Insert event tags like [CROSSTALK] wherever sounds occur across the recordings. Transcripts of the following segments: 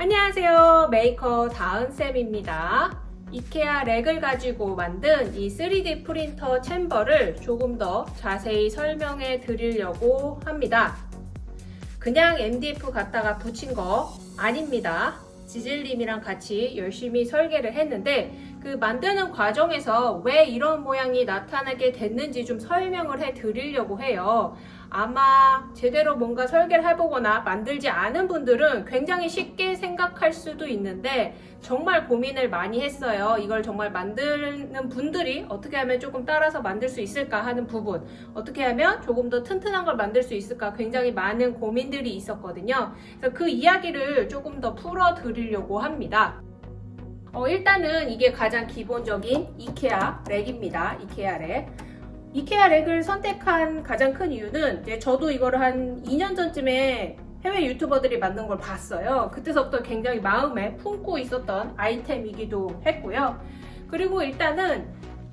안녕하세요. 메이커 다은쌤입니다. 이케아 LACK을 가지고 만든 이 3D 프린터 chamber를 조금 더 자세히 설명해 드리려고 합니다. 그냥 MDF 갖다가 붙인 거 아닙니다. 지질님이랑 같이 열심히 설계를 했는데 그 만드는 과정에서 왜 이런 모양이 나타나게 됐는지 좀 설명을 해 드리려고 해요 아마 제대로 뭔가 설계를 해보거나 만들지 않은 분들은 굉장히 쉽게 생각할 수도 있는데 정말 고민을 많이 했어요. 이걸 정말 만드는 분들이 어떻게 하면 조금 따라서 만들 수 있을까 하는 부분 어떻게 하면 조금 더 튼튼한 걸 만들 수 있을까 굉장히 많은 고민들이 있었거든요. 그래서 그 이야기를 조금 더 풀어 드리려고 합니다. 어, 일단은 이게 가장 기본적인 이케아 LACK입니다. 이케아 LACK. 이케아 LACK을 선택한 가장 큰 이유는 이제 저도 이거를 한 2년 전쯤에 해외 유튜버들이 만든 걸 봤어요. 그때서부터 굉장히 마음에 품고 있었던 아이템이기도 했고요. 그리고 일단은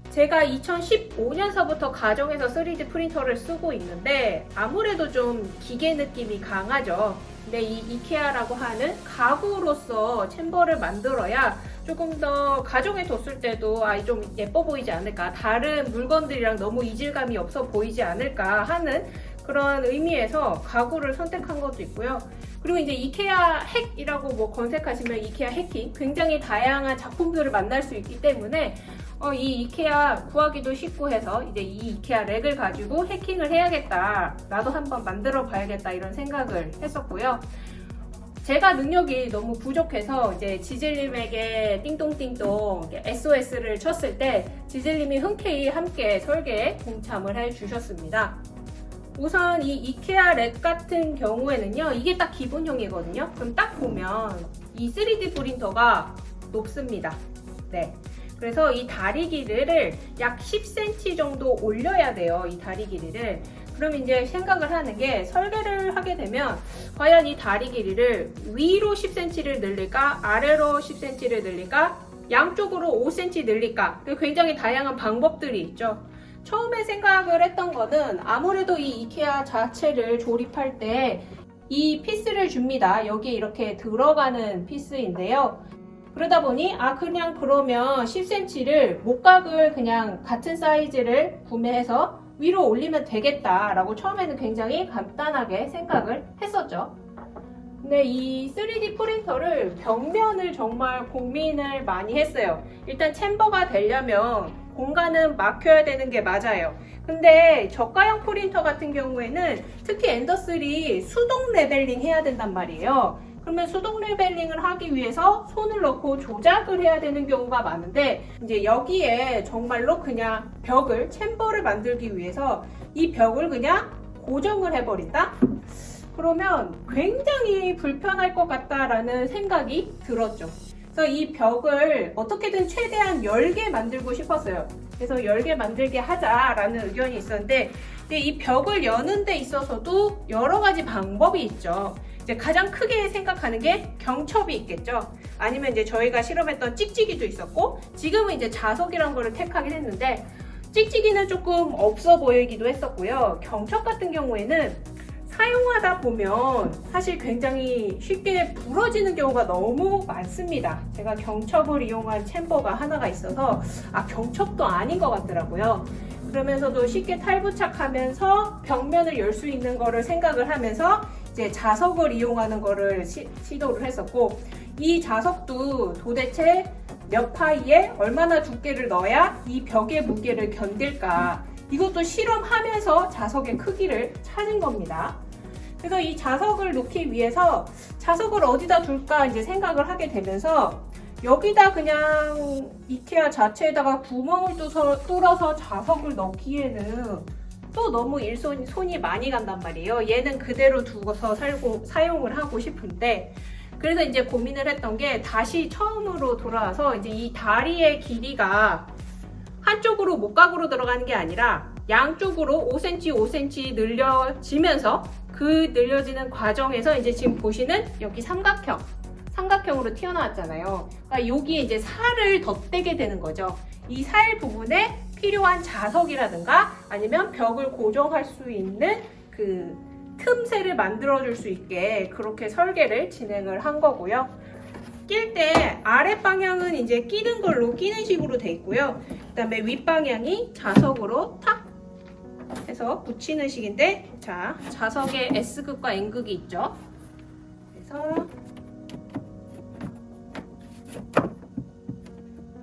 제가 2015년서부터 가정에서 3D 프린터를 쓰고 있는데 아무래도 좀 기계 느낌이 강하죠. 근데 이 이케아라고 하는 가구로서 챔버를 만들어야 조금 더 가정에 뒀을 때도 아이 좀 예뻐 보이지 않을까 다른 물건들이랑 너무 이질감이 없어 보이지 않을까 하는 그런 의미에서 가구를 선택한 것도 있고요. 그리고 이제 이케아 핵이라고 뭐 검색하시면 이케아 해킹 굉장히 다양한 작품들을 만날 수 있기 때문에 어, 이 이케아 구하기도 쉽고 해서 이제 이 이케아 렉을 가지고 해킹을 해야겠다. 나도 한번 만들어 봐야겠다 이런 생각을 했었고요. 제가 능력이 너무 부족해서 이제 지질님에게 띵동띵동 SOS를 쳤을 때 지질님이 흔쾌히 함께 설계에 동참을 해주셨습니다. 우선 이 이케아 렉 같은 경우에는요 이게 딱 기본형이거든요. 그럼 딱 보면 이 3D 프린터가 높습니다. 네 그래서 이 다리 길이를 약 10cm 정도 올려야 돼요 이 다리 길이를 그럼 이제 생각을 하는 게 설계를 하게 되면 과연 이 다리 길이를 위로 10cm를 늘릴까 아래로 10cm를 늘릴까 양쪽으로 5cm 늘릴까? 굉장히 다양한 방법들이 있죠. 처음에 생각을 했던 거는 아무래도 이 이케아 자체를 조립할 때 이 피스를 줍니다. 여기에 이렇게 들어가는 피스인데요 그러다 보니 아 그냥 그러면 10cm를 목각을 그냥 같은 사이즈를 구매해서 위로 올리면 되겠다 라고 처음에는 굉장히 간단하게 생각을 했었죠. 근데 이 3D 프린터를 벽면을 정말 고민을 많이 했어요. 일단 chamber가 되려면 공간은 막혀야 되는 게 맞아요. 근데 저가형 프린터 같은 경우에는 특히 Ender3 수동 leveling 해야 된단 말이에요. 그러면 수동 leveling을 하기 위해서 손을 넣고 조작을 해야 되는 경우가 많은데 이제 여기에 정말로 그냥 벽을 chamber를 만들기 위해서 이 벽을 그냥 고정을 해버린다? 그러면 굉장히 불편할 것 같다라는 생각이 들었죠. 그래서 이 벽을 어떻게든 최대한 열게 만들고 싶었어요. 그래서 열게 만들게 하자라는 의견이 있었는데 이 벽을 여는 데 있어서도 여러 가지 방법이 있죠. 이제 가장 크게 생각하는 게 경첩이 있겠죠. 아니면 이제 저희가 실험했던 찍찍이도 있었고 지금은 이제 자석이란 거를 택하긴 했는데 찍찍이는 조금 없어 보이기도 했었고요. 경첩 같은 경우에는 사용하다 보면 사실 굉장히 쉽게 부러지는 경우가 너무 많습니다. 제가 경첩을 이용한 챔버가 하나가 있어서 아 경첩도 아닌 것 같더라고요. 그러면서도 쉽게 탈부착하면서 벽면을 열 수 있는 거를 생각을 하면서 이제 자석을 이용하는 거를 시, 도를 했었고 이 자석도 도대체 몇 파이에 얼마나 두께를 넣어야 이 벽의 무게를 견딜까 이것도 실험하면서 자석의 크기를 찾은 겁니다. 그래서 이 자석을 놓기 위해서 자석을 어디다 둘까 이제 생각을 하게 되면서 여기다 그냥 이케아 자체에다가 구멍을 뚫어서 자석을 넣기에는 또 너무 일손 손이 많이 간단 말이에요. 얘는 그대로 두고서 살고, 사용을 하고 싶은데 그래서 이제 고민을 했던 게 다시 처음으로 돌아와서 이제 이 다리의 길이가 한쪽으로 목각으로 들어가는 게 아니라 양쪽으로 5cm, 5cm 늘려지면서 그 늘려지는 과정에서 이제 지금 보시는 여기 삼각형 삼각형으로 튀어나왔잖아요. 그러니까 여기에 이제 살을 덧대게 되는 거죠. 이 살 부분에 필요한 자석이라든가 아니면 벽을 고정할 수 있는 그 틈새를 만들어 줄 수 있게 그렇게 설계를 진행을 한 거고요. 낄 때 아래 방향은 이제 끼는 걸로 끼는 식으로 돼 있고요. 그 다음에 윗 방향이 자석으로 탁 해서 붙이는 식인데 자 자석에 S극과 N극이 있죠. 그래서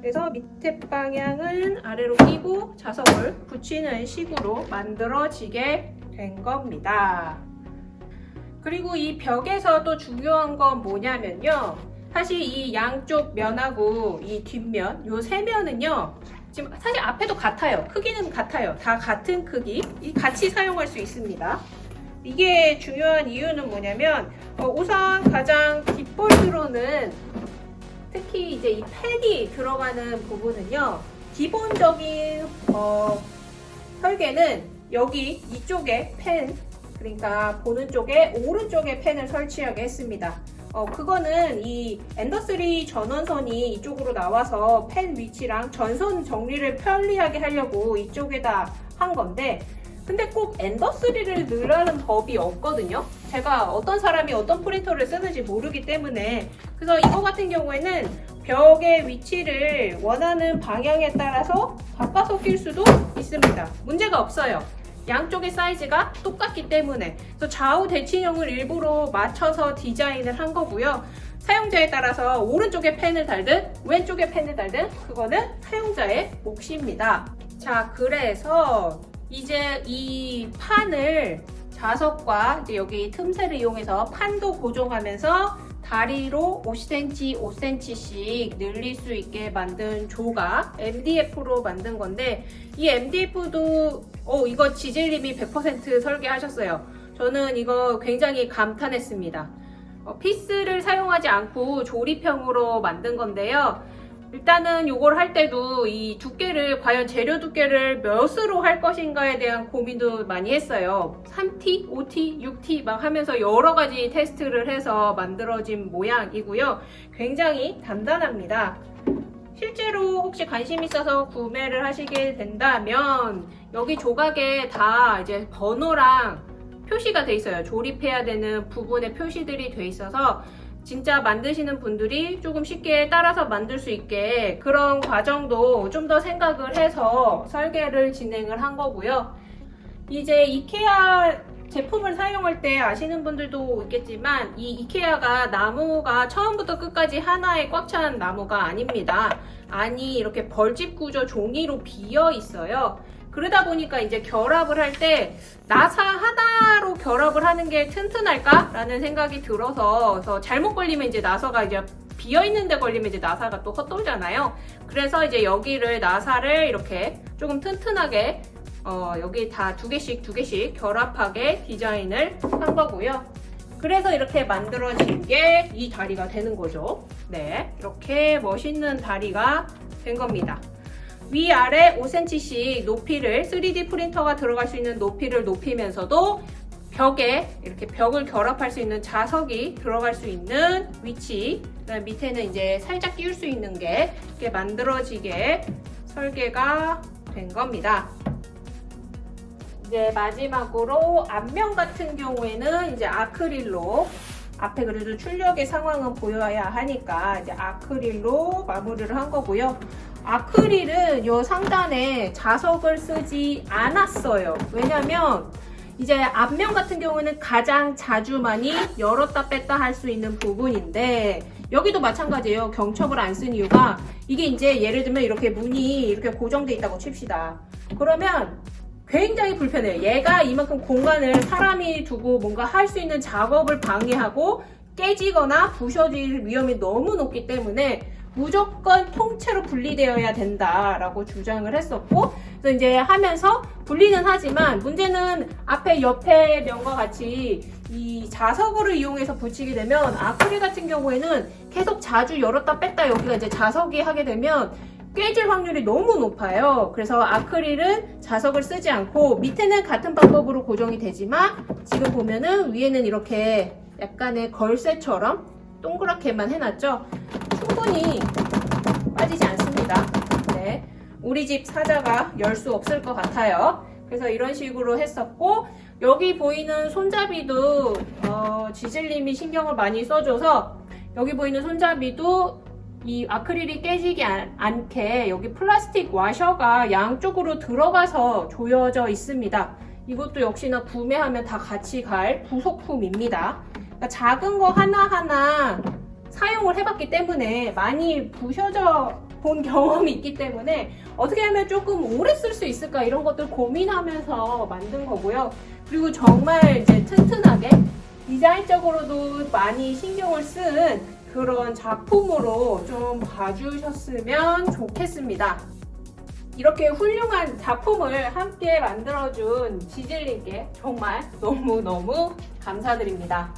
그래서 밑에 방향은 아래로 끼고 자석을 붙이는 식으로 만들어지게 된 겁니다. 그리고 이 벽에서 또 중요한 건 뭐냐면요. 사실 이 양쪽 면하고 이 뒷면, 요 세 면은요. 지금 사실 앞에도 같아요. 크기는 같아요. 다 같은 크기. 이 같이 사용할 수 있습니다. 이게 중요한 이유는 뭐냐면 어, 우선 가장 뒷볼트로는 특히 이제 이 펜이 들어가는 부분은요. 기본적인 어, 설계는 여기 이쪽에 펜 그러니까 보는 쪽에 오른쪽에 펜을 설치하게 했습니다. 어, 그거는 이 엔더3 전원선이 이쪽으로 나와서 펜 위치랑 전선 정리를 편리하게 하려고 이쪽에다 한 건데 근데 꼭 엔더3를 넣으라는 법이 없거든요. 제가 어떤 사람이 어떤 프린터를 쓰는지 모르기 때문에 그래서 이거 같은 경우에는 벽의 위치를 원하는 방향에 따라서 바꿔서 낄 수도 있습니다. 문제가 없어요. 양쪽의 사이즈가 똑같기 때문에 그래서 좌우 대칭형을 일부러 맞춰서 디자인을 한 거고요. 사용자에 따라서 오른쪽에 펜을 달든 왼쪽에 펜을 달든 그거는 사용자의 몫입니다. 자 그래서 이제 이 판을 자석과 이제 여기 틈새를 이용해서 판도 고정하면서 다리로 5cm, 5cm씩 늘릴 수 있게 만든 조각 MDF로 만든 건데 이 MDF도 어 이거 지젤님이 100% 설계하셨어요. 저는 이거 굉장히 감탄했습니다. 어, 피스를 사용하지 않고 조립형으로 만든 건데요. 일단은 이걸 할 때도 이 두께를 과연 재료 두께를 몇으로 할 것인가에 대한 고민도 많이 했어요. 3T, 5T, 6T 막 하면서 여러 가지 테스트를 해서 만들어진 모양이고요. 굉장히 단단합니다. 실제로 혹시 관심 있어서 구매를 하시게 된다면 여기 조각에 다 이제 번호랑 표시가 돼 있어요. 조립해야 되는 부분에 표시들이 돼 있어서 진짜 만드시는 분들이 조금 쉽게 따라서 만들 수 있게 그런 과정도 좀 더 생각을 해서 설계를 진행을 한 거고요. 이제 이케아 제품을 사용할 때 아시는 분들도 있겠지만 이 이케아가 나무가 처음부터 끝까지 하나에 꽉찬 나무가 아닙니다. 아니 이렇게 벌집 구조 종이로 비어 있어요. 그러다 보니까 이제 결합을 할 때 나사 하나로 결합을 하는 게 튼튼할까? 라는 생각이 들어서 그래서 잘못 걸리면 이제 나사가 이제 비어 있는데 걸리면 이제 나사가 또 헛돌잖아요. 그래서 이제 여기를 나사를 이렇게 조금 튼튼하게 어, 여기 다 두 개씩 두 개씩 결합하게 디자인을 한 거고요. 그래서 이렇게 만들어진 게 이 다리가 되는 거죠. 네, 이렇게 멋있는 다리가 된 겁니다. 위아래 5cm씩 높이를 3D 프린터가 들어갈 수 있는 높이를 높이면서도 벽에 이렇게 벽을 결합할 수 있는 자석이 들어갈 수 있는 위치 밑에는 이제 살짝 끼울 수 있는 게 이렇게 만들어지게 설계가 된 겁니다. 이제 마지막으로 앞면 같은 경우에는 이제 아크릴로 앞에 그래도 출력의 상황은 보여야 하니까 이제 아크릴로 마무리를 한 거고요. 아크릴은 요 상단에 자석을 쓰지 않았어요. 왜냐면 이제 앞면 같은 경우는 가장 자주 많이 열었다 뺐다 할 수 있는 부분인데 여기도 마찬가지예요. 경첩을 안 쓴 이유가 이게 이제 예를 들면 이렇게 문이 이렇게 고정돼 있다고 칩시다. 그러면 굉장히 불편해요. 얘가 이만큼 공간을 사람이 두고 뭔가 할 수 있는 작업을 방해하고 깨지거나 부셔질 위험이 너무 높기 때문에 무조건 통째로 분리되어야 된다라고 주장을 했었고 그래서 이제 하면서 분리는 하지만 문제는 앞에 옆에 면과 같이 이 자석으로 이용해서 붙이게 되면 아크릴 같은 경우에는 계속 자주 열었다 뺐다 여기가 이제 자석이 하게 되면 깨질 확률이 너무 높아요. 그래서 아크릴은 자석을 쓰지 않고 밑에는 같은 방법으로 고정이 되지만 지금 보면은 위에는 이렇게 약간의 걸쇠처럼 동그랗게만 해놨죠. 충분히 빠지지 않습니다. 네, 우리 집 사자가 열 수 없을 것 같아요. 그래서 이런 식으로 했었고 여기 보이는 손잡이도 어, 지질님이 신경을 많이 써줘서 여기 보이는 손잡이도 이 아크릴이 깨지지 않- 않게 여기 플라스틱 와셔가 양쪽으로 들어가서 조여져 있습니다. 이것도 역시나 구매하면 다 같이 갈 부속품입니다. 그러니까 작은 거 하나하나 사용을 해봤기 때문에 많이 부셔져 본 [LAUGHS] 경험이 있기 때문에 어떻게 하면 조금 오래 쓸 수 있을까 이런 것들 고민하면서 만든 거고요. 그리고 정말 이제 튼튼하게 디자인적으로도 많이 신경을 쓴 그런 작품으로 좀 봐주셨으면 좋겠습니다. 이렇게 훌륭한 작품을 함께 만들어준 지질님께 정말 너무너무 감사드립니다.